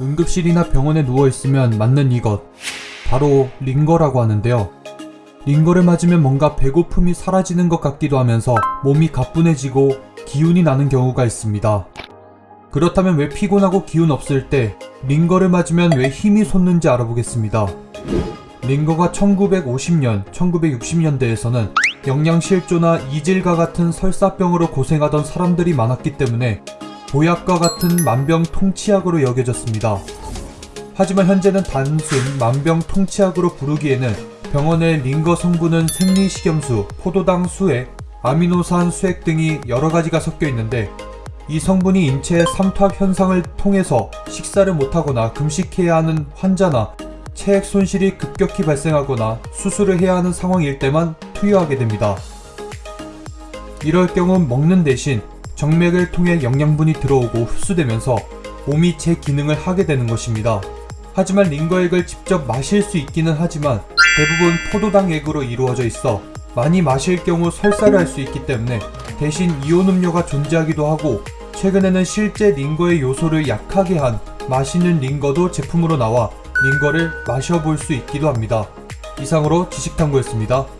응급실이나 병원에 누워있으면 맞는 이것 바로 링거라고 하는데요. 링거를 맞으면 뭔가 배고픔이 사라지는 것 같기도 하면서 몸이 가뿐해지고 기운이 나는 경우가 있습니다. 그렇다면 왜 피곤하고 기운 없을 때 링거를 맞으면 왜 힘이 솟는지 알아보겠습니다. 링거가 1950년, 1960년대에서는 영양실조나 이질과 같은 설사병으로 고생하던 사람들이 많았기 때문에 보약과 같은 만병통치약으로 여겨졌습니다. 하지만 현재는 단순 만병통치약으로 부르기에는 병원의 링거 성분은 생리식염수, 포도당 수액, 아미노산 수액 등이 여러 가지가 섞여 있는데 이 성분이 인체의 삼투압 현상을 통해서 식사를 못하거나 금식해야 하는 환자나 체액 손실이 급격히 발생하거나 수술을 해야 하는 상황일 때만 투여하게 됩니다. 이럴 경우 먹는 대신 정맥을 통해 영양분이 들어오고 흡수되면서 몸이 제 기능을 하게 되는 것입니다. 하지만 링거액을 직접 마실 수 있기는 하지만 대부분 포도당액으로 이루어져 있어 많이 마실 경우 설사를 할 수 있기 때문에 대신 이온 음료가 존재하기도 하고 최근에는 실제 링거의 요소를 약하게 한 마시는 링거도 제품으로 나와 링거를 마셔볼 수 있기도 합니다. 이상으로 지식탐구였습니다.